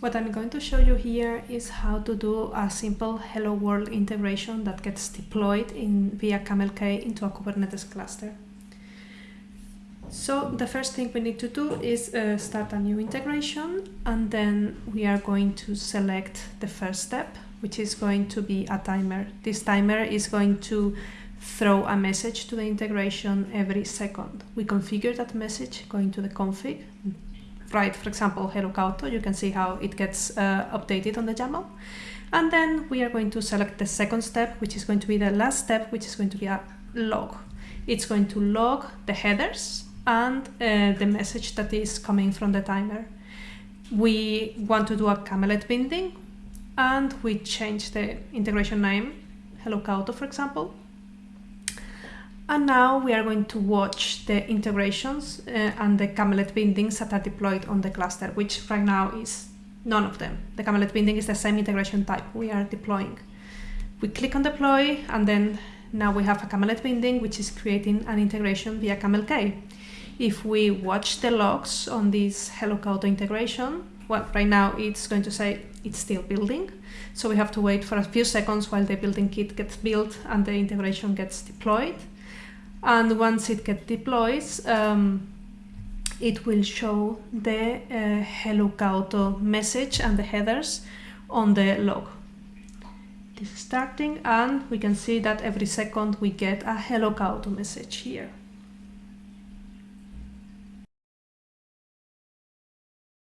What I'm going to show you here is how to do a simple Hello World integration that gets deployed in via CamelK into a Kubernetes cluster. So the first thing we need to do is uh, start a new integration and then we are going to select the first step which is going to be a timer. This timer is going to throw a message to the integration every second. We configure that message going to the config write, for example, hello Kaoto, you can see how it gets uh, updated on the YAML. And then we are going to select the second step, which is going to be the last step, which is going to be a log. It's going to log the headers and uh, the message that is coming from the timer. We want to do a Kamelet binding and we change the integration name, hello Kaoto, for example, and now we are going to watch the integrations uh, and the Kamelet bindings that are deployed on the cluster, which right now is none of them. The Kamelet binding is the same integration type we are deploying. We click on deploy and then now we have a Kamelet binding which is creating an integration via CamelK. If we watch the logs on this Hello Kaoto integration, well, right now it's going to say it's still building. So we have to wait for a few seconds while the building kit gets built and the integration gets deployed and once it gets deployed um, it will show the uh, hello Kaoto message and the headers on the log. This is starting and we can see that every second we get a hello Kaoto message here.